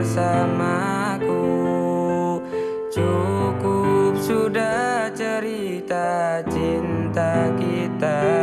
bersamaku. Cukup sudah cerita cinta kita.